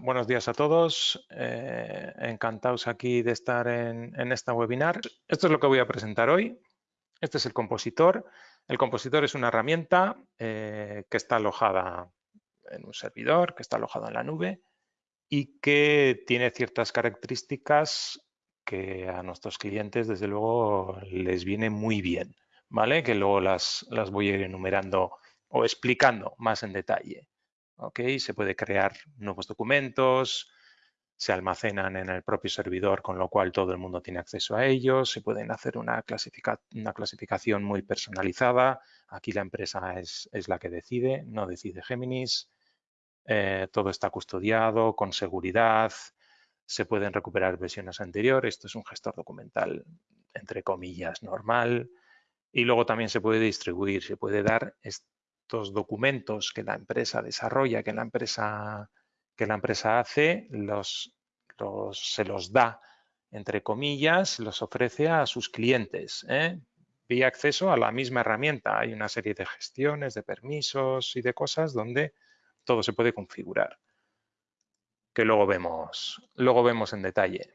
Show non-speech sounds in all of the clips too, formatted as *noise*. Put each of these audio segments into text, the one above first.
Buenos días a todos, eh, encantados aquí de estar en, esta webinar. Esto es lo que voy a presentar hoy. Este es el compositor. El compositor es una herramienta eh, que está alojada en un servidor, que está alojada en la nube y que tiene ciertas características que a nuestros clientes desde luego les viene muy bien, ¿vale? Que luego las, las voy a ir enumerando o explicando más en detalle. Se puede crear nuevos documentos, se almacenan en el propio servidor, con lo cual todo el mundo tiene acceso a ellos, se pueden hacer una, clasificación muy personalizada. Aquí la empresa es, la que decide, no decide Géminis. Eh, todo está custodiado con seguridad, se pueden recuperar versiones anteriores. Esto es un gestor documental, entre comillas, normal. Y luego también se puede distribuir, se puede dar estos documentos que la empresa desarrolla, que la empresa, que la empresa hace, los, se los da, entre comillas, los ofrece a sus clientes. ¿eh? Acceso a la misma herramienta. Hay una serie de gestiones, de permisos y de cosas donde todo se puede configurar, que luego vemos, luego vemos en detalle.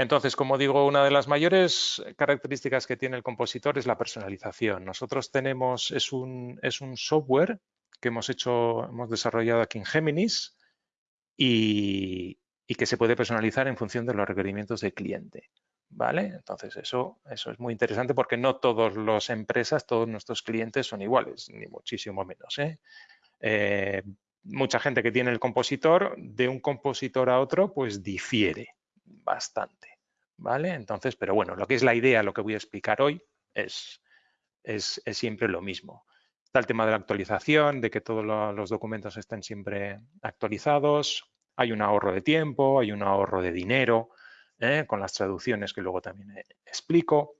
Entonces, como digo, una de las mayores características que tiene el compositor es la personalización. Nosotros tenemos, es un, es un software que hemos hecho, hemos desarrollado aquí en Géminis y, que se puede personalizar en función de los requerimientos del cliente. ¿Vale? Entonces, eso, eso es muy interesante porque no todas las empresas, todos nuestros clientes son iguales, ni muchísimo menos. ¿eh? Eh, mucha gente que tiene el compositor, de un compositor a otro, pues difiere bastante, ¿vale? Entonces, pero bueno, lo que es la idea, lo que voy a explicar hoy es, es, siempre lo mismo. Está el tema de la actualización, de que todos los documentos estén siempre actualizados. Hay un ahorro de tiempo, hay un ahorro de dinero, ¿eh? con las traducciones que luego también eh, explico.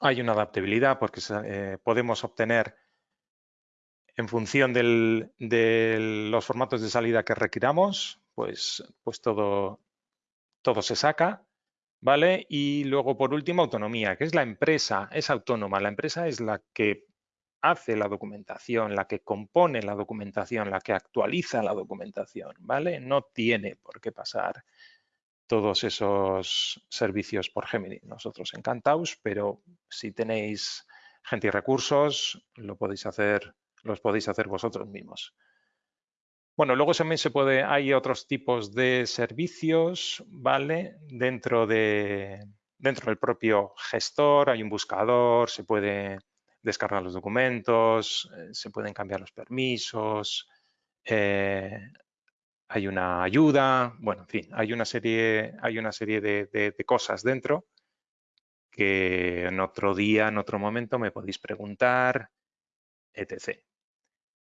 Hay una adaptabilidad porque eh, podemos obtener en función de los formatos de salida que requiramos, pues, pues todo, todo se saca, ¿vale? Y luego, por último, autonomía, que es la empresa, es autónoma. La empresa es la que hace la documentación, la que compone la documentación, la que actualiza la documentación, ¿vale? No tiene por qué pasar todos esos servicios por Gemini. Nosotros encantados, pero si tenéis gente y recursos, lo podéis hacer, los podéis hacer vosotros mismos. Bueno, luego también se puede, hay otros tipos de servicios, ¿vale? Dentro, de, dentro del propio gestor hay un buscador, se puede descargar los documentos, eh, se pueden cambiar los permisos, eh, hay una ayuda, bueno, en fin, hay una serie, hay una serie de, de cosas dentro que en otro día, en otro momento me podéis preguntar, etc.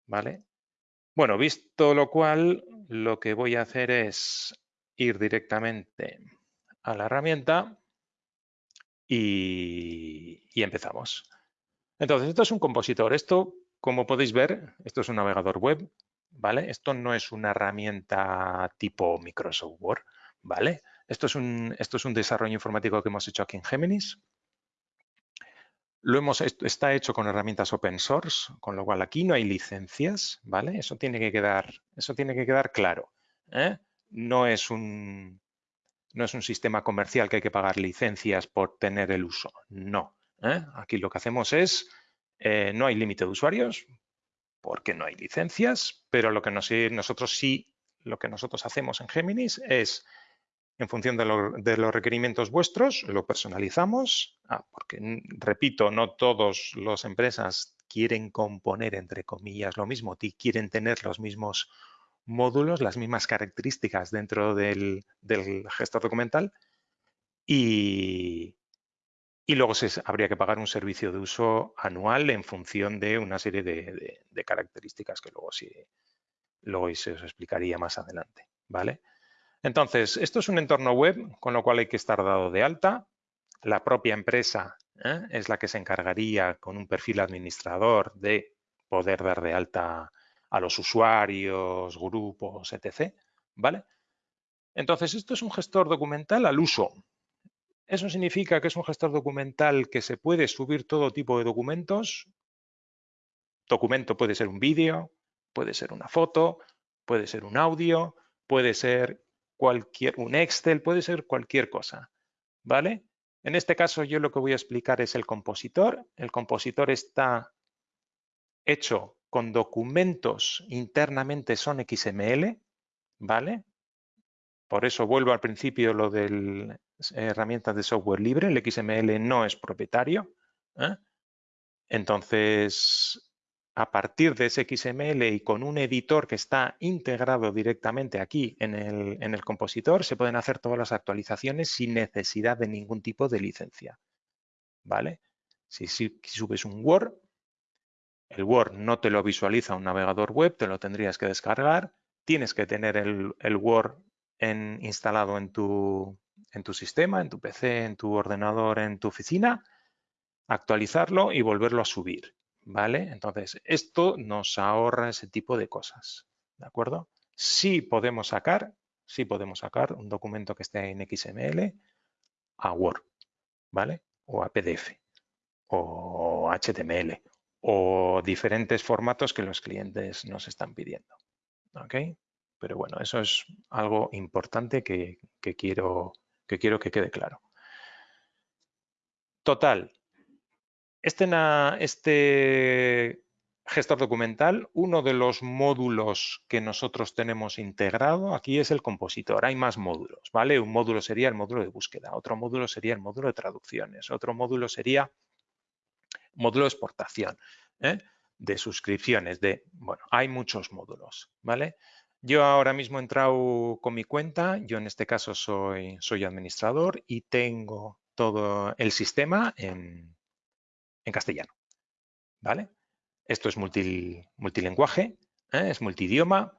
¿Vale? Bueno, visto lo cual, lo que voy a hacer es ir directamente a la herramienta y, empezamos. Entonces, esto es un compositor. Esto, como podéis ver, esto es un navegador web, ¿vale? Esto no es una herramienta tipo Microsoft Word, ¿vale? Esto es un, esto es un desarrollo informático que hemos hecho aquí en Géminis. Lo hemos, está hecho con herramientas open source, con lo cual aquí no hay licencias, ¿vale? Eso tiene que quedar, eso tiene que quedar claro. ¿eh? No, es un, no es un sistema comercial que hay que pagar licencias por tener el uso, no. ¿eh? Aquí lo que hacemos es, eh, no hay límite de usuarios porque no hay licencias, pero lo que nosotros sí, lo que nosotros hacemos en Géminis es en función de, los requerimientos vuestros, lo personalizamos, ah, porque, repito, no todas las empresas quieren componer, entre comillas, lo mismo, quieren tener los mismos módulos, las mismas características dentro del, gestor documental y, luego se, habría que pagar un servicio de uso anual en función de una serie de, características que luego, sí, luego se os explicaría más adelante. ¿vale? Entonces, esto es un entorno web, con lo cual hay que estar dado de alta. La propia empresa ¿eh? es la que se encargaría con un perfil administrador de poder dar de alta a los usuarios, grupos, etc. ¿Vale? Entonces, esto es un gestor documental al uso. Eso significa que es un gestor documental que se puede subir todo tipo de documentos. Documento puede ser un vídeo, puede ser una foto, Puede ser un audio, puede ser cualquier, un Excel, puede ser cualquier cosa, ¿vale? En este caso yo lo que voy a explicar es el compositor. El compositor está hecho con documentos internamente son XML, ¿vale? Por eso vuelvo al principio lo de herramientas de software libre, el XML no es propietario. ¿eh? Entonces, a partir de ese XML y con un editor que está integrado directamente aquí en el, compositor, se pueden hacer todas las actualizaciones sin necesidad de ningún tipo de licencia. ¿Vale? Si, subes un Word, el Word no te lo visualiza un navegador web, te lo tendrías que descargar. Tienes que tener el, el Word en, instalado en tu, en tu sistema, en tu PC, en tu ordenador, en tu oficina, actualizarlo y volverlo a subir. ¿Vale? Entonces, esto nos ahorra ese tipo de cosas. ¿De acuerdo? Sí podemos sacar, sí podemos sacar un documento que esté en XML a Word, ¿vale? O a PDF, o HTML, o diferentes formatos que los clientes nos están pidiendo. ¿Ok? Pero bueno, eso es algo importante que, quiero, que quiero que quede claro. Total, este, este, gestor documental, uno de los módulos que nosotros tenemos integrado aquí es el compositor. Hay más módulos, ¿vale? Un módulo sería el módulo de búsqueda, otro módulo sería el módulo de traducciones, otro módulo sería módulo de exportación, ¿eh? de suscripciones, de, bueno, hay muchos módulos, ¿vale? Yo ahora mismo he entrado con mi cuenta, yo en este caso soy, soy administrador y tengo todo el sistema en, castellano. ¿Vale? Esto es multilenguaje, ¿eh? es multidioma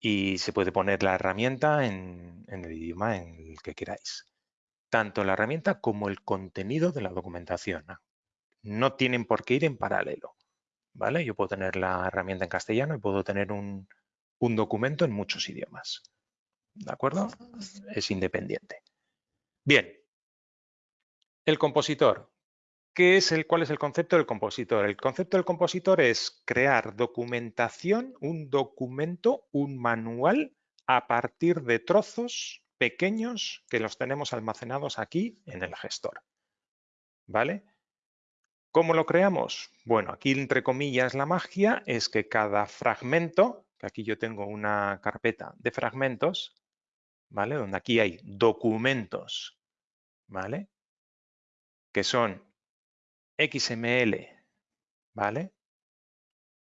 y se puede poner la herramienta en, en el idioma en el que queráis. Tanto la herramienta como el contenido de la documentación. No tienen por qué ir en paralelo. ¿Vale? Yo puedo tener la herramienta en castellano y puedo tener un, un documento en muchos idiomas. ¿De acuerdo? Es independiente. Bien. El compositor. ¿Qué es el, ¿Cuál es el concepto del compositor? El concepto del compositor es crear documentación, un documento, un manual a partir de trozos pequeños que los tenemos almacenados aquí en el gestor. ¿Vale? ¿Cómo lo creamos? Bueno, aquí entre comillas la magia es que cada fragmento que aquí yo tengo una carpeta de fragmentos, ¿vale? Donde aquí hay documentos, ¿vale? Que son XML, ¿vale?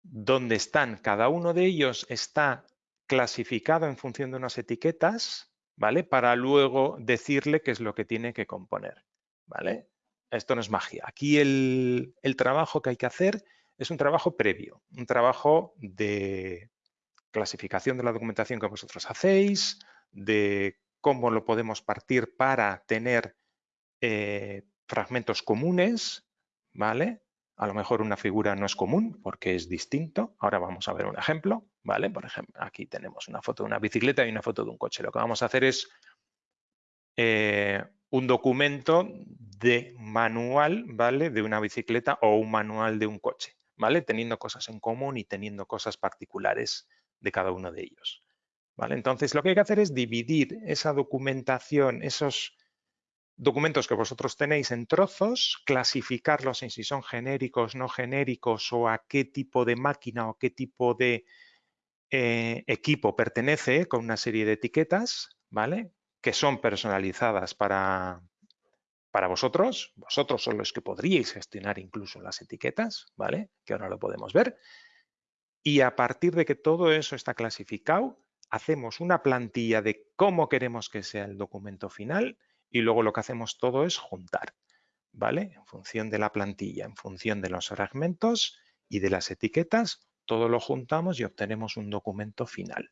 Donde están, cada uno de ellos está clasificado en función de unas etiquetas, ¿vale? Para luego decirle qué es lo que tiene que componer, ¿vale? Esto no es magia. Aquí el, trabajo que hay que hacer es un trabajo previo, un trabajo de clasificación de la documentación que vosotros hacéis, de cómo lo podemos partir para tener eh, fragmentos comunes, ¿vale? A lo mejor una figura no es común porque es distinto. Ahora vamos a ver un ejemplo, ¿vale? Por ejemplo, aquí tenemos una foto de una bicicleta y una foto de un coche. Lo que vamos a hacer es eh, un documento de manual, ¿vale? De una bicicleta o un manual de un coche, ¿vale? Teniendo cosas en común y teniendo cosas particulares de cada uno de ellos. ¿Vale? Entonces, lo que hay que hacer es dividir esa documentación, esos documentos que vosotros tenéis en trozos, clasificarlos en si son genéricos, no genéricos o a qué tipo de máquina o qué tipo de eh, equipo pertenece con una serie de etiquetas, ¿vale? Que son personalizadas para, para vosotros. Vosotros son los que podríais gestionar incluso las etiquetas, ¿vale? Que ahora lo podemos ver. Y a partir de que todo eso está clasificado, hacemos una plantilla de cómo queremos que sea el documento final y luego lo que hacemos todo es juntar, ¿vale? En función de la plantilla, en función de los fragmentos y de las etiquetas, todo lo juntamos y obtenemos un documento final,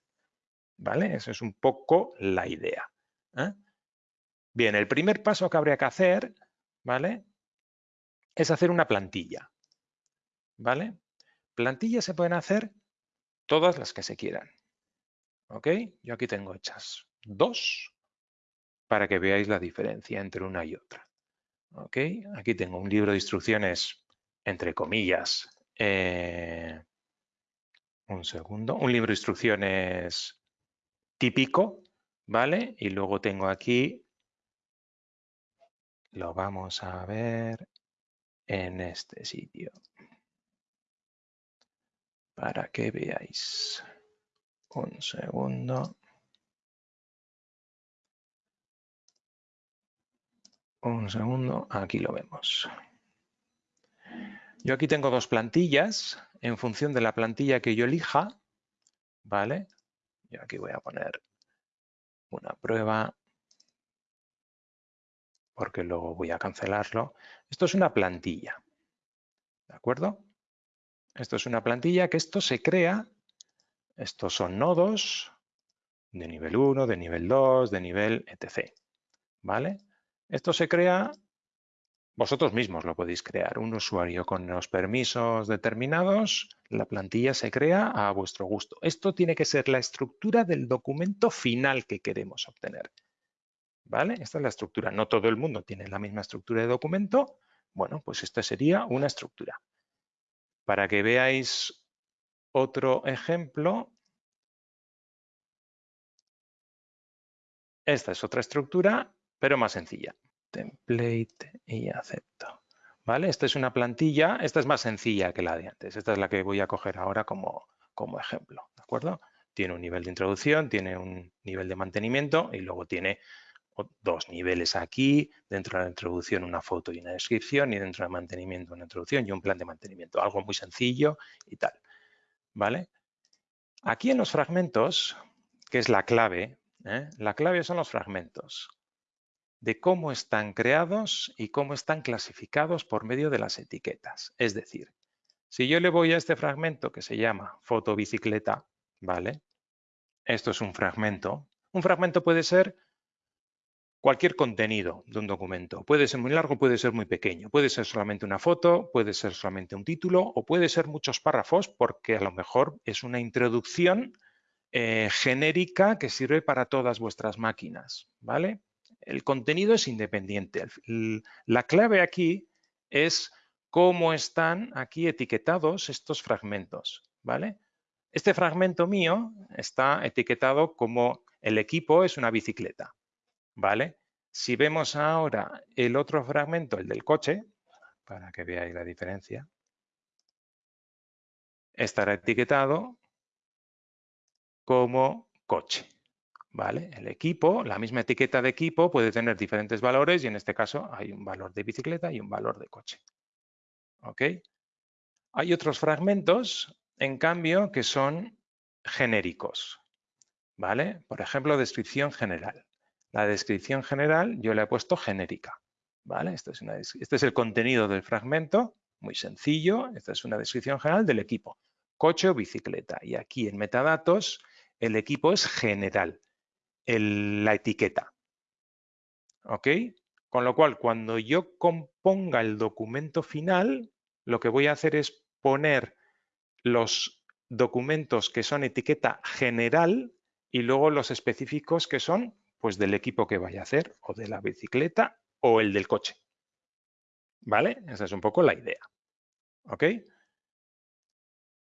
¿vale? Esa es un poco la idea. ¿eh? Bien, el primer paso que habría que hacer, ¿vale? Es hacer una plantilla, ¿vale? Plantillas se pueden hacer todas las que se quieran. ¿Ok? Yo aquí tengo hechas dos para que veáis la diferencia entre una y otra. ¿Ok? Aquí tengo un libro de instrucciones, entre comillas, eh, Un segundo. Un libro de instrucciones típico, ¿vale? Y luego tengo aquí, lo vamos a ver en este sitio para que veáis. Un segundo. Un segundo, aquí lo vemos. Yo aquí tengo dos plantillas en función de la plantilla que yo elija, ¿vale? Yo aquí voy a poner una prueba porque luego voy a cancelarlo. Esto es una plantilla, ¿de acuerdo? Esto es una plantilla que esto se crea, estos son nodos de nivel 1, de nivel 2, de nivel etc. ¿Vale? Esto se crea, vosotros mismos lo podéis crear, un usuario con los permisos determinados, la plantilla se crea a vuestro gusto. Esto tiene que ser la estructura del documento final que queremos obtener. ¿Vale? Esta es la estructura. No todo el mundo tiene la misma estructura de documento. Bueno, pues esta sería una estructura. Para que veáis otro ejemplo, esta es otra estructura, pero más sencilla. Template y acepto. ¿Vale? Esta es una plantilla, esta es más sencilla que la de antes. Esta es la que voy a coger ahora como, como ejemplo. ¿De acuerdo? Tiene un nivel de introducción, tiene un nivel de mantenimiento y luego tiene dos niveles aquí, dentro de la introducción una foto y una descripción y dentro del mantenimiento una introducción y un plan de mantenimiento, algo muy sencillo y tal. ¿Vale? Aquí en los fragmentos, que es la clave, ¿eh? la clave son los fragmentos de cómo están creados y cómo están clasificados por medio de las etiquetas. Es decir, si yo le voy a este fragmento que se llama foto bicicleta, ¿vale? Esto es un fragmento. Un fragmento puede ser cualquier contenido de un documento. Puede ser muy largo, puede ser muy pequeño. Puede ser solamente una foto, puede ser solamente un título o puede ser muchos párrafos porque a lo mejor es una introducción eh, genérica que sirve para todas vuestras máquinas. ¿vale? El contenido es independiente. La clave aquí es cómo están aquí etiquetados estos fragmentos. ¿vale? Este fragmento mío está etiquetado como el equipo es una bicicleta. ¿vale? Si vemos ahora el otro fragmento, el del coche, para que veáis la diferencia, estará etiquetado como coche. ¿Vale? El equipo, la misma etiqueta de equipo puede tener diferentes valores y en este caso hay un valor de bicicleta y un valor de coche. ¿Ok? Hay otros fragmentos, en cambio, que son genéricos. ¿Vale? Por ejemplo, descripción general. La descripción general yo le he puesto genérica. ¿vale? Esto es este es el contenido del fragmento, muy sencillo. Esta es una descripción general del equipo, coche o bicicleta. Y aquí en metadatos el equipo es general, la etiqueta. ¿Ok? Con lo cual, cuando yo componga el documento final, lo que voy a hacer es poner los documentos que son etiqueta general y luego los específicos que son pues del equipo que vaya a hacer, o de la bicicleta, o el del coche. ¿Vale? Esa es un poco la idea. ¿Ok?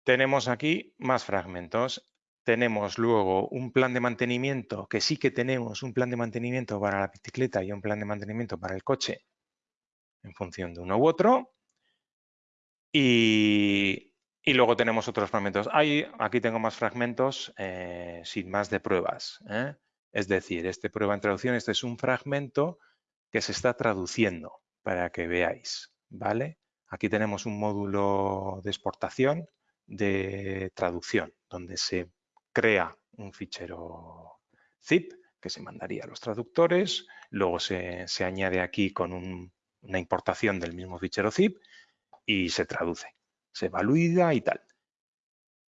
Tenemos aquí más fragmentos. Tenemos luego un plan de mantenimiento, que sí que tenemos un plan de mantenimiento para la bicicleta y un plan de mantenimiento para el coche en función de uno u otro. Y, luego tenemos otros fragmentos. aquí tengo más fragmentos eh, sin más de pruebas. ¿eh? Es decir, este prueba en traducción, este es un fragmento que se está traduciendo para que veáis, ¿vale? Aquí tenemos un módulo de exportación de traducción, donde se crea un fichero zip que se mandaría a los traductores, luego se, añade aquí con una importación del mismo fichero zip y se traduce, se evalúa y tal.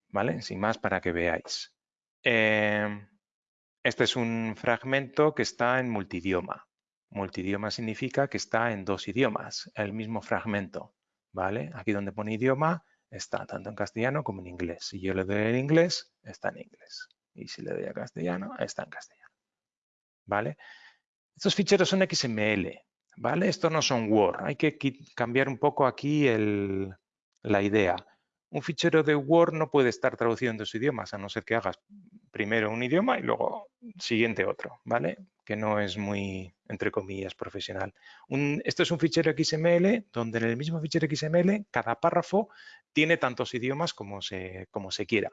¿Vale? Sin más para que veáis. Eh, este es un fragmento que está en multidioma. Multidioma significa que está en dos idiomas, el mismo fragmento. ¿vale? Aquí donde pone idioma está tanto en castellano como en inglés. Si yo le doy en inglés, está en inglés. Y si le doy a castellano, está en castellano. ¿Vale? Estos ficheros son XML. ¿vale? Estos no son Word. Hay que cambiar un poco aquí la idea. un fichero de Word no puede estar traducido en dos idiomas, a no ser que hagas primero un idioma y luego siguiente otro, ¿vale? Que no es muy, entre comillas, profesional. esto es un fichero XML donde en el mismo fichero XML cada párrafo tiene tantos idiomas como se, como se quiera.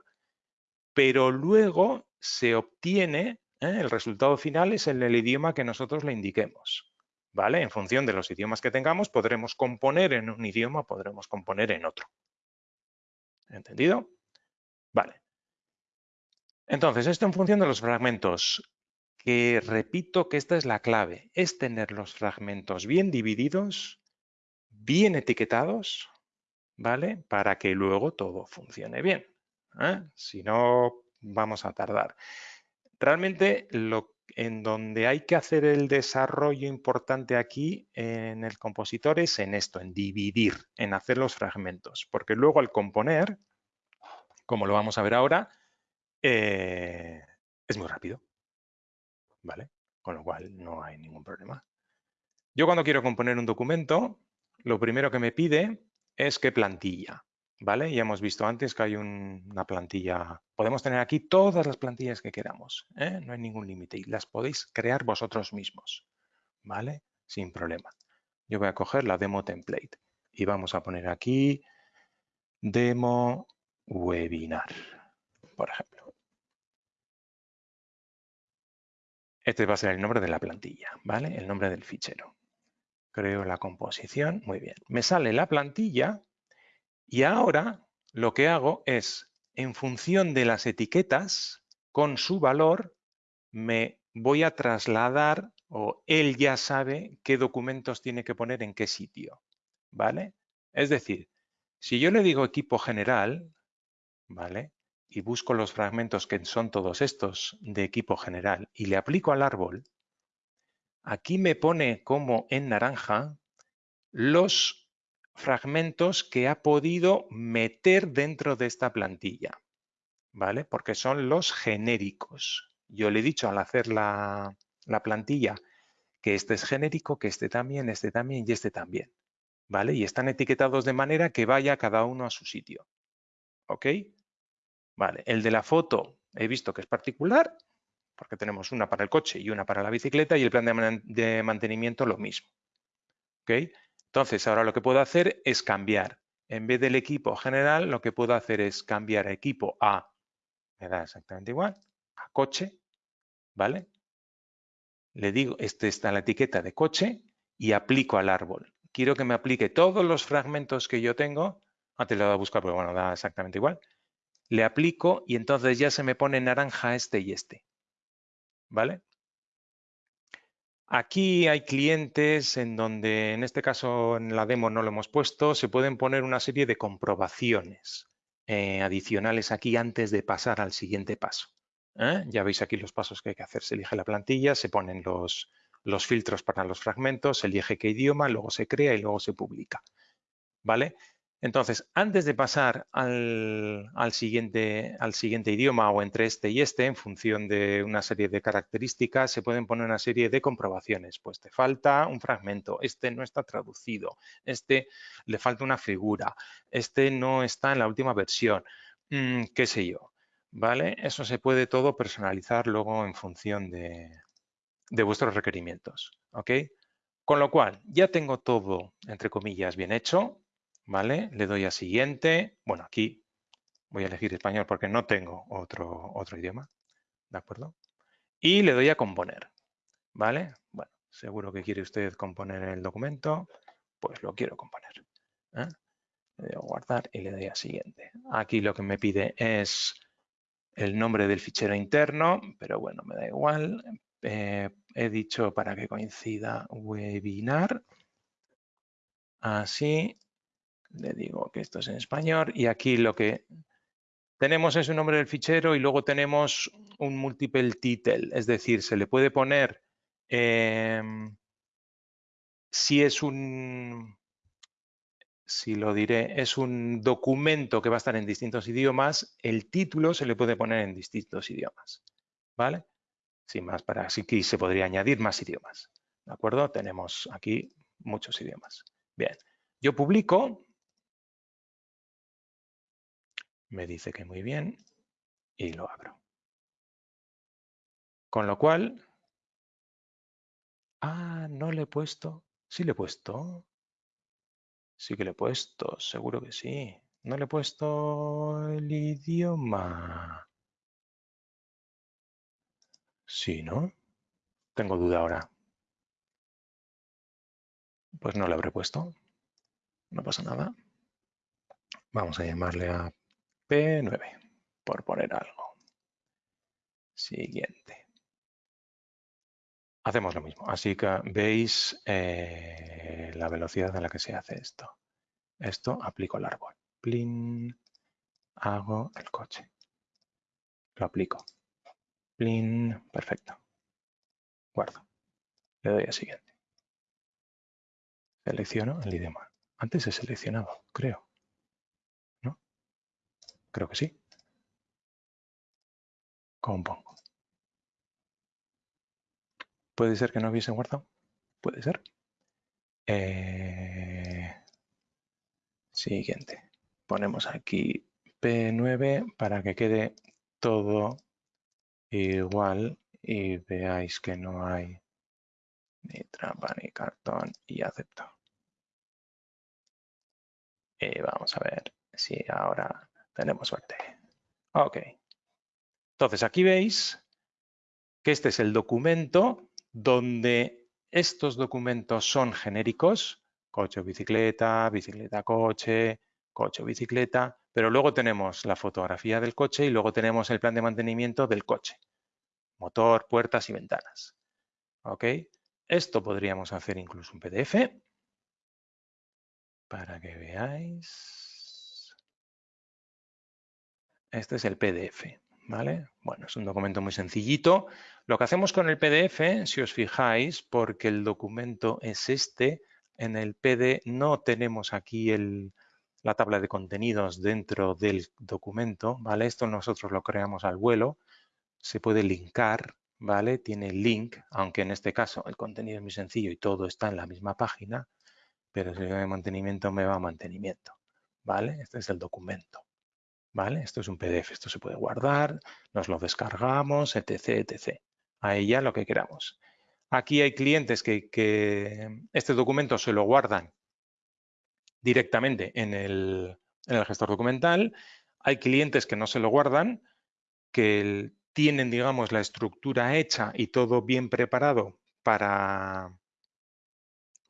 Pero luego se obtiene, ¿eh? el resultado final es en el idioma que nosotros le indiquemos. ¿Vale? En función de los idiomas que tengamos, podremos componer en un idioma, podremos componer en otro. ¿Entendido? Vale. Entonces, esto en función de los fragmentos, que repito que esta es la clave, es tener los fragmentos bien divididos, bien etiquetados, ¿vale? Para que luego todo funcione bien. ¿eh? Si no, vamos a tardar. Realmente lo en donde hay que hacer el desarrollo importante aquí en el compositor es en esto, en dividir, en hacer los fragmentos, porque luego al componer, como lo vamos a ver ahora, eh, es muy rápido, ¿vale? Con lo cual no hay ningún problema. Yo cuando quiero componer un documento, lo primero que me pide es qué plantilla. ¿vale? Ya hemos visto antes que hay una plantilla, podemos tener aquí todas las plantillas que queramos, ¿eh? no hay ningún límite y las podéis crear vosotros mismos, ¿vale? Sin problema. Yo voy a coger la demo template y vamos a poner aquí demo webinar, por ejemplo. Este va a ser el nombre de la plantilla, ¿vale? El nombre del fichero. Creo la composición, muy bien. Me sale la plantilla y ahora lo que hago es, en función de las etiquetas, con su valor, me voy a trasladar o él ya sabe qué documentos tiene que poner en qué sitio, ¿vale? Es decir, si yo le digo equipo general, ¿vale? Y busco los fragmentos que son todos estos de equipo general y le aplico al árbol, aquí me pone como en naranja los fragmentos que ha podido meter dentro de esta plantilla, ¿vale? Porque son los genéricos. Yo le he dicho al hacer la, plantilla que este es genérico, que este también, este también y este también, ¿vale? Y están etiquetados de manera que vaya cada uno a su sitio, ¿ok? Vale, el de la foto he visto que es particular, porque tenemos una para el coche y una para la bicicleta y el plan de, mantenimiento lo mismo, ¿ok? Entonces, ahora lo que puedo hacer es cambiar. En vez del equipo general, lo que puedo hacer es cambiar equipo a, me da exactamente igual, a coche, ¿vale? Le digo, este está la etiqueta de coche y aplico al árbol. Quiero que me aplique todos los fragmentos que yo tengo. Antes lo voy a buscar, pero bueno, da exactamente igual. Le aplico y entonces ya se me pone naranja este y este. ¿Vale? Aquí hay clientes en donde, en este caso en la demo no lo hemos puesto, se pueden poner una serie de comprobaciones eh, adicionales aquí antes de pasar al siguiente paso. ¿eh? Ya veis aquí los pasos que hay que hacer. Se elige la plantilla, se ponen los, los filtros para los fragmentos, se elige qué idioma, luego se crea y luego se publica. ¿Vale? Entonces, antes de pasar al, siguiente, idioma o entre este y este, en función de una serie de características, se pueden poner una serie de comprobaciones. Pues te falta un fragmento, este no está traducido, este le falta una figura, este no está en la última versión, mm, qué sé yo. ¿Vale? Eso se puede todo personalizar luego en función de, de vuestros requerimientos. ¿Ok? Con lo cual, ya tengo todo, entre comillas, bien hecho ¿vale? Le doy a siguiente. Bueno, aquí voy a elegir español porque no tengo otro, otro idioma, ¿de acuerdo? Y le doy a componer, ¿vale? Bueno, seguro que quiere usted componer el documento, pues lo quiero componer. ¿eh? Le doy a guardar y le doy a siguiente. Aquí lo que me pide es el nombre del fichero interno, pero bueno, me da igual. Eh, he dicho para que coincida webinar. Así, le digo que esto es en español y aquí lo que tenemos es un nombre del fichero y luego tenemos un multiple title, es decir, se le puede poner em, si es un, si lo diré, es un documento que va a estar en distintos idiomas, el título se le puede poner en distintos idiomas, ¿vale? Sin más, para así que se podría añadir más idiomas, ¿de acuerdo? Tenemos aquí muchos idiomas. Bien, yo publico Me dice que muy bien y lo abro. Con lo cual, ah, no le he puesto, sí le he puesto, sí que le he puesto, seguro que sí. No le he puesto el idioma. Sí, ¿no? Tengo duda ahora. Pues no le habré puesto. No pasa nada. Vamos a llamarle a P9, por poner algo. Siguiente. Hacemos lo mismo. Así que veis eh, la velocidad a la que se hace esto. Esto aplico el árbol. Plin, hago el coche. Lo aplico. Plin, perfecto. Guardo. Le doy a siguiente. Selecciono el idioma. Antes he seleccionado, creo. Creo que sí. Compongo. ¿Puede ser que no hubiese guardado? Puede ser. Eh, siguiente. Ponemos aquí P9 para que quede todo igual y veáis que no hay ni trampa ni cartón y acepto. Y vamos a ver si ahora tenemos suerte. Ok. Entonces aquí veis que este es el documento donde estos documentos son genéricos, coche o bicicleta, bicicleta coche, coche o bicicleta, pero luego tenemos la fotografía del coche y luego tenemos el plan de mantenimiento del coche, motor, puertas y ventanas. ¿Ok? Esto podríamos hacer incluso un PDF para que veáis. Este es el PDF, ¿vale? Bueno, es un documento muy sencillito. Lo que hacemos con el PDF, si os fijáis, porque el documento es este, en el PD no tenemos aquí la tabla de contenidos dentro del documento, ¿vale? Esto nosotros lo creamos al vuelo, se puede linkar, ¿vale? Tiene link, aunque en este caso el contenido es muy sencillo y todo está en la misma página, pero si yo de mantenimiento me va a mantenimiento, ¿vale? Este es el documento, ¿vale? Esto es un PDF, esto se puede guardar, nos lo descargamos, etc, etc. Ahí ya lo que queramos. Aquí hay clientes que, que este documento se lo guardan directamente en el, gestor documental. Hay clientes que no se lo guardan, que tienen, digamos, la estructura hecha y todo bien preparado para,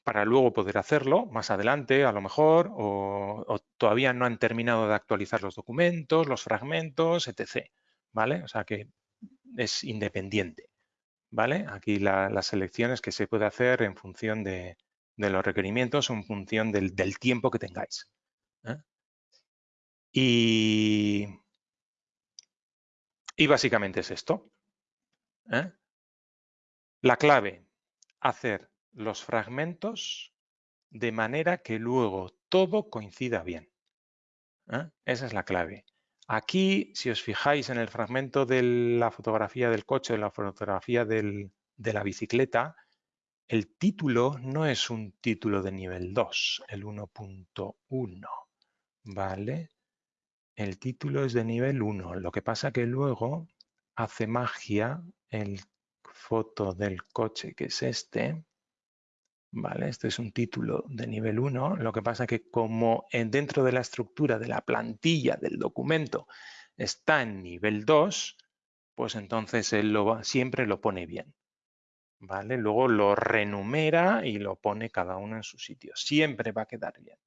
para luego poder hacerlo más adelante, a lo mejor, o, todavía no han terminado de actualizar los documentos, los fragmentos, etc. ¿Vale? O sea que es independiente. ¿Vale? Aquí las selecciones que se puede hacer en función de, los requerimientos en función del, tiempo que tengáis. ¿eh? Y, y, básicamente es esto. ¿eh? La clave, hacer los fragmentos de manera que luego todo coincida bien. ¿eh? Esa es la clave. Aquí, si os fijáis en el fragmento de la fotografía del coche, de la fotografía de la bicicleta, el título no es un título de nivel 2, el 1.1, ¿vale? El título es de nivel 1. Lo que pasa que luego hace magia el foto del coche, que es este, ¿vale? Este es un título de nivel 1. Lo que pasa que como dentro de la estructura de la plantilla del documento está en nivel 2, pues entonces él siempre lo pone bien. ¿vale? Luego lo renumera y lo pone cada uno en su sitio. Siempre va a quedar bien.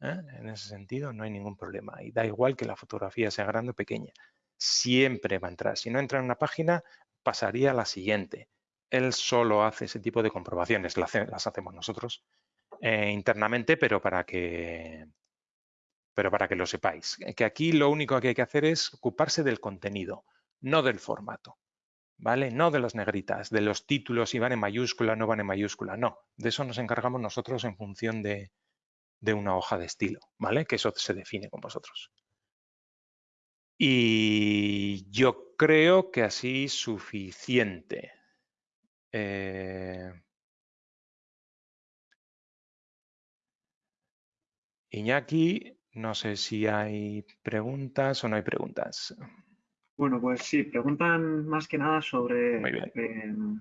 ¿eh? En ese sentido no hay ningún problema. Y da igual que la fotografía sea grande o pequeña. Siempre va a entrar. Si no entra en una página, pasaría a la siguiente. Él solo hace ese tipo de comprobaciones. Las, hacemos nosotros eh, internamente, pero para que pero para que lo sepáis. Que aquí lo único que hay que hacer es ocuparse del contenido, no del formato. ¿vale? No de las negritas, de los títulos, si van en mayúscula, no van en mayúscula, no. De eso nos encargamos nosotros en función de, una hoja de estilo, ¿vale? Que eso se define con vosotros. Y yo creo que así suficiente. Eh, Iñaki No sé si hay preguntas o no hay preguntas. Bueno, pues sí, preguntan más que nada sobre em,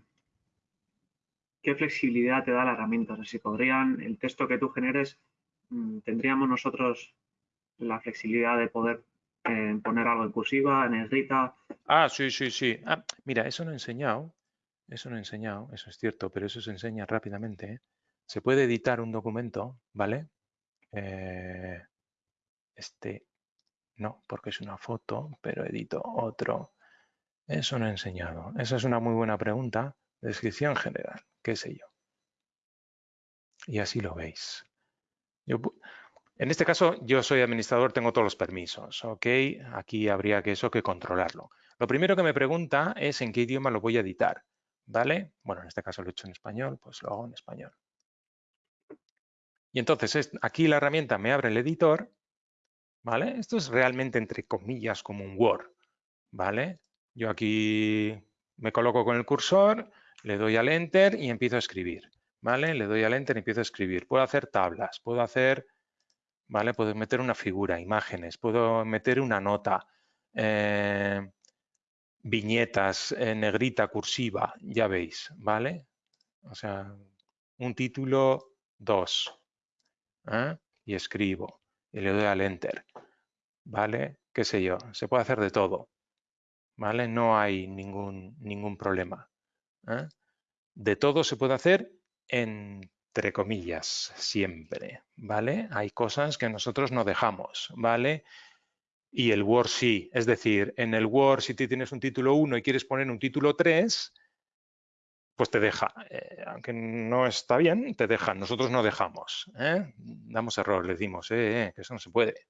qué flexibilidad te da la herramienta. O sea, si podrían, el texto que tú generes, mm, tendríamos nosotros la flexibilidad de poder eh, poner algo en cursiva, en negrita. Ah, sí, sí, sí. Ah, mira, eso no he enseñado. Eso no he enseñado, eso es cierto, pero eso se enseña rápidamente. ¿eh? Se puede editar un documento, ¿vale? Eh, este no, porque es una foto, pero edito otro. Eso no he enseñado. Esa es una muy buena pregunta. Descripción general, qué sé yo. Y así lo veis. en este caso, yo soy administrador, tengo todos los permisos, ¿ok? Aquí habría que eso que controlarlo. Lo primero que me pregunta es en qué idioma lo voy a editar, ¿vale? Bueno, en este caso lo he hecho en español, pues lo hago en español. Y entonces aquí la herramienta me abre el editor, ¿vale? Esto es realmente entre comillas como un Word, ¿vale? Yo aquí me coloco con el cursor, le doy al Enter y empiezo a escribir, ¿vale? Le doy al Enter y empiezo a escribir. Puedo hacer tablas, puedo hacer, ¿vale? Puedo meter una figura, imágenes, puedo meter una nota, eh, viñetas, en negrita, cursiva, ya veis, ¿vale? O sea, un título 2, ¿eh? y escribo y le doy al enter, ¿vale? ¿Qué sé yo? Se puede hacer de todo, ¿vale? No hay ningún, ningún problema. ¿eh? De todo se puede hacer entre comillas, siempre, ¿vale? Hay cosas que nosotros no dejamos, ¿vale? Y el Word sí, es decir, en el Word si tú tienes un título 1 y quieres poner un título 3, pues te deja. Eh, aunque no está bien, te deja. Nosotros no dejamos. ¿eh? Damos error, le decimos eh, que eso no se puede.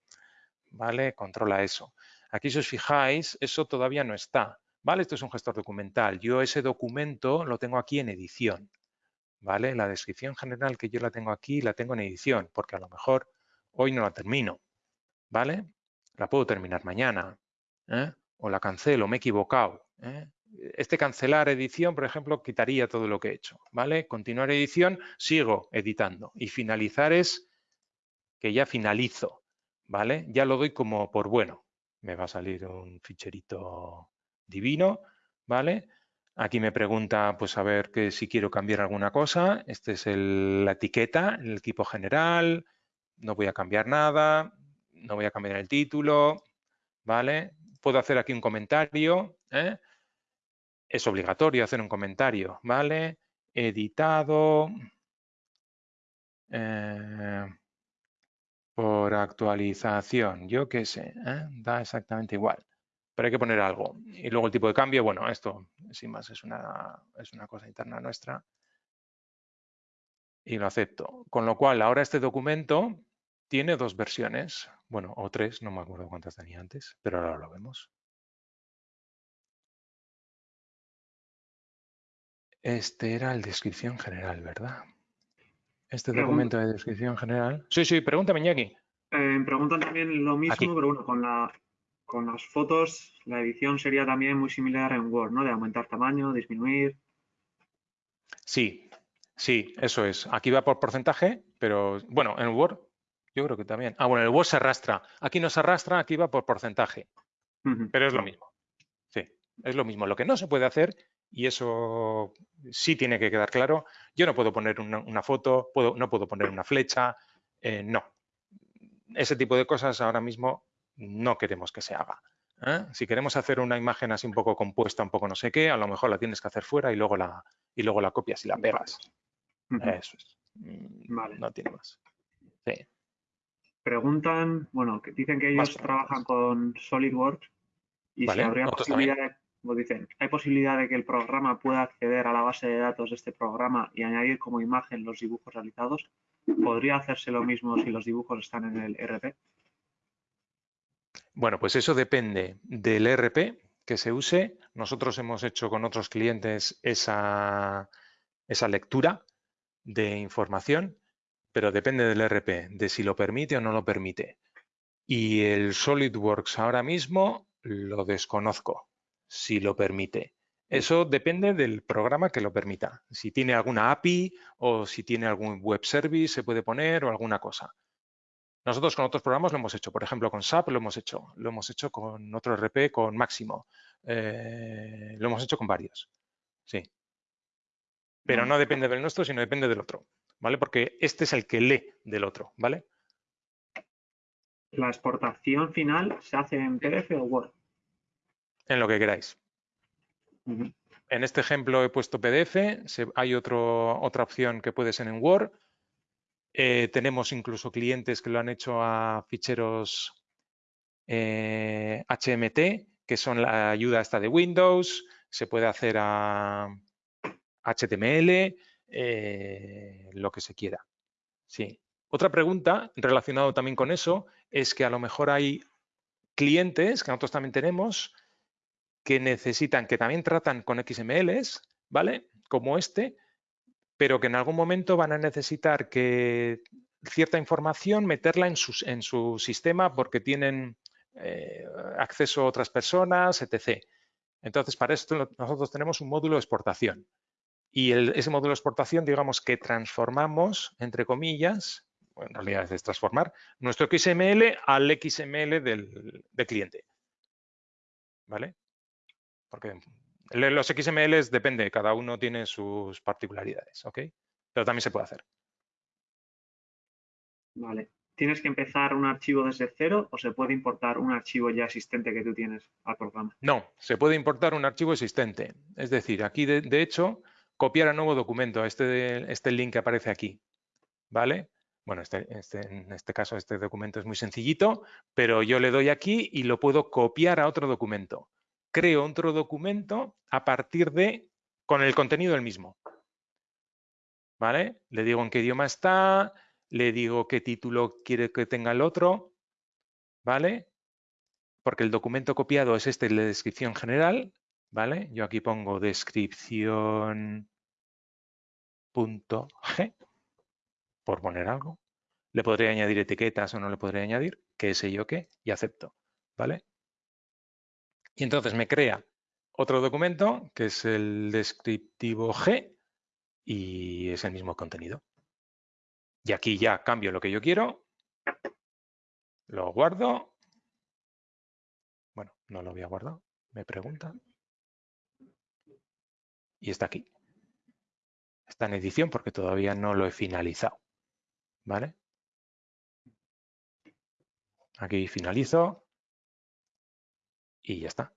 ¿Vale? Controla eso. Aquí si os fijáis, eso todavía no está. ¿Vale? Esto es un gestor documental. Yo ese documento lo tengo aquí en edición. ¿Vale? La descripción general que yo la tengo aquí, la tengo en edición, porque a lo mejor hoy no la termino. ¿Vale? La puedo terminar mañana. O la cancelo, me he equivocado este cancelar edición, por ejemplo, quitaría todo lo que he hecho, ¿vale? Continuar edición, sigo editando y finalizar es que ya finalizo, ¿vale? Ya lo doy como por bueno. Me va a salir un ficherito divino, ¿vale? Aquí me pregunta, pues a ver que si quiero cambiar alguna cosa. Este es la etiqueta, el equipo general. No voy a cambiar nada, no voy a cambiar el título, ¿vale? Puedo hacer aquí un comentario, ¿eh? es obligatorio hacer un comentario, ¿vale? Editado eh, por actualización, yo qué sé, ¿eh? da exactamente igual, pero hay que poner algo. Y luego el tipo de cambio, bueno, esto sin más es una, es una cosa interna nuestra y lo acepto. Con lo cual, ahora este documento tiene dos versiones, bueno, o tres, no me acuerdo cuántas tenía antes, pero ahora lo vemos. Este era el descripción general, ¿verdad? Este documento de descripción general. Sí, sí, pregúntame, Iñaki. Eh, preguntan también lo mismo, pero bueno, con, la, con las fotos la edición sería también muy similar en Word, ¿no? De aumentar tamaño, disminuir. Sí, sí, eso es. Aquí va por porcentaje, pero bueno, en Word yo creo que también. Ah, bueno, en el Word se arrastra. Aquí no se arrastra, aquí va por porcentaje. Pero es lo mismo. Sí, es lo mismo. Lo que no se puede hacer y eso sí tiene que quedar claro. Yo no puedo poner una, foto, puedo, no puedo poner una flecha, eh, no. Ese tipo de cosas ahora mismo no queremos que se haga. ¿eh? Si queremos hacer una imagen así un poco compuesta, un poco no sé qué, a lo mejor la tienes que hacer fuera y luego la, y luego la copias y la pegas. Eso es. Mm, vale. No tiene más. Sí. Preguntan, bueno, que dicen que ellos trabajan con SolidWorks y si habría posibilidad de como dicen, ¿hay posibilidad de que el programa pueda acceder a la base de datos de este programa y añadir como imagen los dibujos realizados? ¿Podría hacerse lo mismo si los dibujos están en el RP? Bueno, pues eso depende del RP que se use. Nosotros hemos hecho con otros clientes esa, esa lectura de información, pero depende del RP, de si lo permite o no lo permite. Y el SolidWorks ahora mismo lo desconozco si lo permite. Eso depende del programa que lo permita. Si tiene alguna API o si tiene algún web service se puede poner o alguna cosa. Nosotros con otros programas lo hemos hecho, por ejemplo, con SAP lo hemos hecho, lo hemos hecho con otro RP, con Máximo, eh, lo hemos hecho con varios, sí. Pero no depende del nuestro, sino depende del otro, ¿vale? Porque este es el que lee del otro, ¿vale? ¿La exportación final se hace en PDF o Word? En lo que queráis. En este ejemplo he puesto PDF, hay otro, otra opción que puede ser en Word, eh, tenemos incluso clientes que lo han hecho a ficheros HMT, eh, que son la ayuda esta de Windows, se puede hacer a HTML, eh, lo que se quiera. Sí. Otra pregunta relacionada también con eso es que a lo mejor hay clientes, que nosotros también tenemos, que necesitan, que también tratan con XMLs, ¿vale? Como este, pero que en algún momento van a necesitar que cierta información meterla en, su sistema porque tienen eh, acceso a otras personas, etc. Entonces, para esto nosotros tenemos un módulo de exportación. Y ese módulo de exportación, digamos que transformamos, entre comillas, en realidad es transformar, nuestro XML al XML del, del cliente. ¿Vale? Porque los XMLs depende, cada uno tiene sus particularidades, ¿ok? Pero también se puede hacer. Vale. ¿Tienes que empezar un archivo desde cero o se puede importar un archivo ya existente que tú tienes al programa? No, se puede importar un archivo existente. Es decir, aquí de, hecho, copiar a nuevo documento, este, este link que aparece aquí, ¿vale? Bueno, este, este, en este caso este documento es muy sencillito, pero yo le doy aquí y lo puedo copiar a otro documento creo otro documento a partir de, con el contenido del mismo. ¿Vale? Le digo en qué idioma está, le digo qué título quiere que tenga el otro, ¿vale? Porque el documento copiado es este, la descripción general, ¿vale? Yo aquí pongo descripción punto G, por poner algo. Le podré añadir etiquetas o no le podré añadir, qué sé yo qué, y acepto, ¿vale? Y entonces me crea otro documento que es el descriptivo G y es el mismo contenido. Y aquí ya cambio lo que yo quiero, lo guardo. Bueno, no lo había guardado, me pregunta. Y está aquí. Está en edición porque todavía no lo he finalizado. ¿Vale? Aquí finalizo y ya está.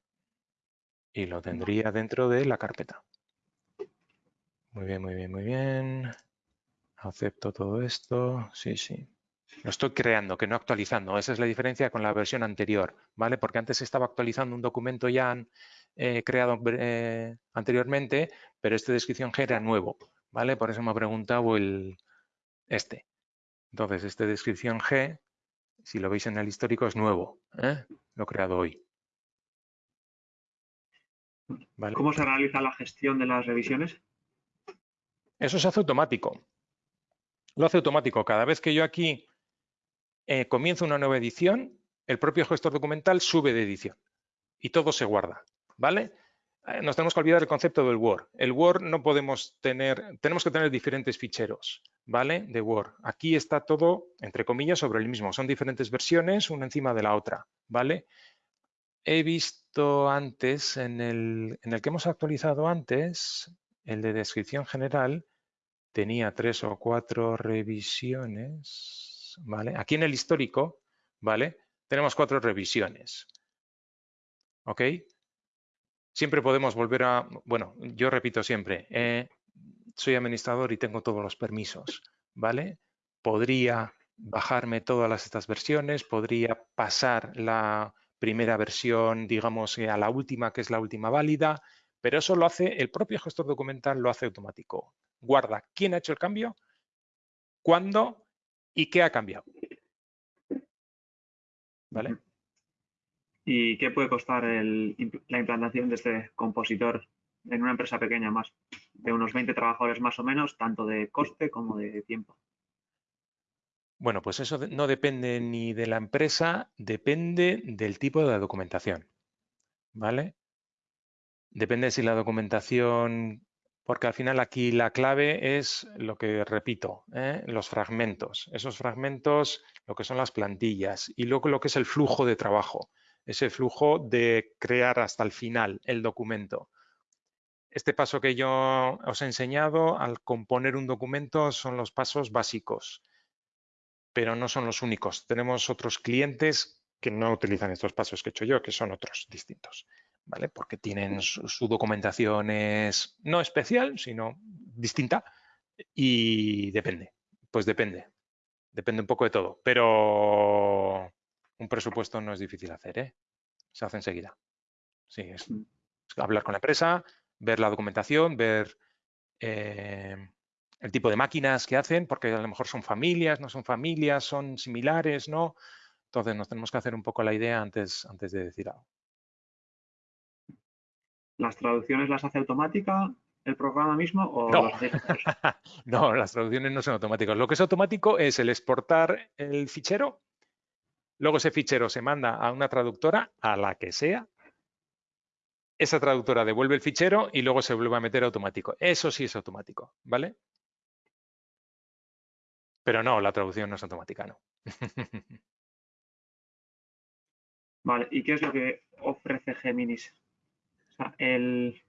Y lo tendría dentro de la carpeta. Muy bien, muy bien, muy bien. Acepto todo esto. Sí, sí. Lo estoy creando, que no actualizando. Esa es la diferencia con la versión anterior, ¿vale? Porque antes estaba actualizando un documento ya eh, creado eh, anteriormente, pero este descripción G era nuevo, ¿vale? Por eso me ha preguntado el, este. Entonces, este descripción G, si lo veis en el histórico, es nuevo. ¿eh? Lo he creado hoy. ¿Cómo se realiza la gestión de las revisiones? Eso se hace automático. Lo hace automático. Cada vez que yo aquí eh, comienzo una nueva edición, el propio gestor documental sube de edición y todo se guarda. ¿Vale? Eh, nos tenemos que olvidar el concepto del Word. El Word no podemos tener, tenemos que tener diferentes ficheros, ¿vale? De Word. Aquí está todo, entre comillas, sobre el mismo. Son diferentes versiones, una encima de la otra, ¿vale? he visto antes, en el, en el que hemos actualizado antes, el de descripción general, tenía tres o cuatro revisiones, ¿vale? Aquí en el histórico, ¿vale? Tenemos cuatro revisiones, ¿ok? Siempre podemos volver a, bueno, yo repito siempre, eh, soy administrador y tengo todos los permisos, ¿vale? Podría bajarme todas estas versiones, podría pasar la primera versión, digamos, eh, a la última, que es la última válida, pero eso lo hace, el propio gestor documental lo hace automático. Guarda quién ha hecho el cambio, cuándo y qué ha cambiado. ¿Vale? ¿Y qué puede costar la implantación de este compositor en una empresa pequeña más? De unos 20 trabajadores más o menos, tanto de coste como de tiempo. Bueno, pues eso no depende ni de la empresa, depende del tipo de documentación. ¿Vale? Depende si la documentación porque al final aquí la clave es lo que repito, ¿eh? los fragmentos. Esos fragmentos, lo que son las plantillas y luego lo que es el flujo de trabajo, ese flujo de crear hasta el final el documento. Este paso que yo os he enseñado al componer un documento son los pasos básicos, pero no son los únicos. Tenemos otros clientes que no utilizan estos pasos que he hecho yo, que son otros distintos. ¿vale? Porque tienen su, documentación es no especial, sino distinta y depende, pues depende, depende un poco de todo, pero un presupuesto no es difícil hacer, ¿eh? Se hace enseguida. Sí, es, mm. hablar con la empresa, ver la documentación, ver eh, el tipo de máquinas que hacen, porque a lo mejor son familias, no son familias, son similares, ¿no? Entonces nos tenemos que hacer un poco la idea antes, antes de decir algo. ¿Las traducciones las hace automática el programa mismo o no. *laughs* no, las traducciones no son automáticas. Lo que es automático es el exportar el fichero, luego ese fichero se manda a una traductora, a la que sea, esa traductora devuelve el fichero y luego se vuelve a meter automático. Eso sí es automático, ¿vale? Pero no, la traducción no es automática, no. *laughs* vale, ¿y qué es lo que ofrece Geminis? el,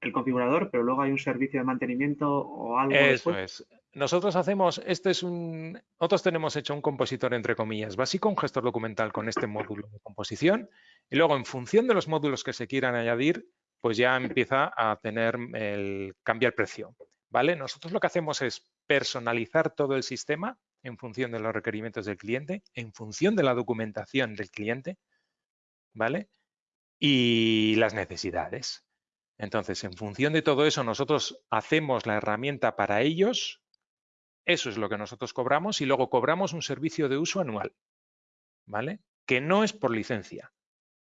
el configurador, pero luego hay un servicio de mantenimiento o algo. Eso es. Nosotros hacemos, este es un, nosotros tenemos hecho un compositor entre comillas básico, un gestor documental con este módulo de composición y luego en función de los módulos que se quieran añadir, pues ya empieza a tener el, cambia el precio, ¿vale? Nosotros lo que hacemos es personalizar todo el sistema en función de los requerimientos del cliente, en función de la documentación del cliente, ¿vale? y las necesidades. Entonces, en función de todo eso, nosotros hacemos la herramienta para ellos, eso es lo que nosotros cobramos y luego cobramos un servicio de uso anual, ¿vale? Que no es por licencia,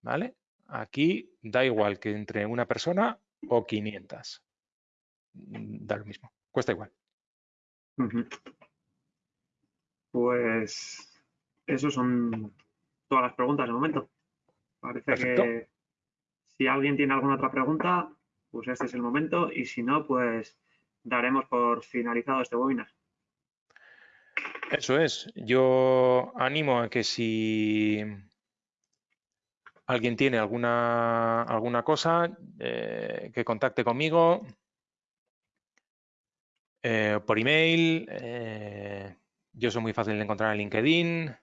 ¿vale? Aquí da igual que entre una persona o 500. Mm, da lo mismo, cuesta igual. Pues eso son todas las preguntas de momento. Parece que si alguien tiene alguna otra pregunta, pues este es el momento y si no, pues daremos por finalizado este webinar. Eso es. Yo animo a que si alguien tiene alguna, alguna cosa, eh, que contacte conmigo eh, por email. Eh, yo soy muy fácil de encontrar en LinkedIn.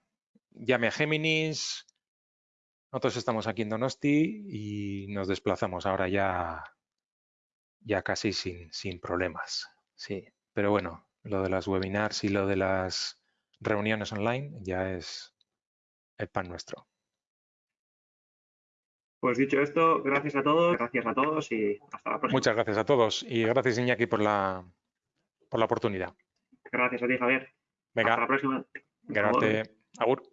Llame a Géminis. Nosotros estamos aquí en Donosti y nos desplazamos ahora ya, ya casi sin, sin problemas. Sí, pero bueno, lo de las webinars y lo de las reuniones online ya es el pan nuestro. Pues dicho esto, gracias a todos, gracias a todos y hasta la próxima. Muchas gracias a todos y gracias Iñaki por la, por la oportunidad. Gracias a ti, Javier. Venga. Hasta la próxima. Gracias. Agur.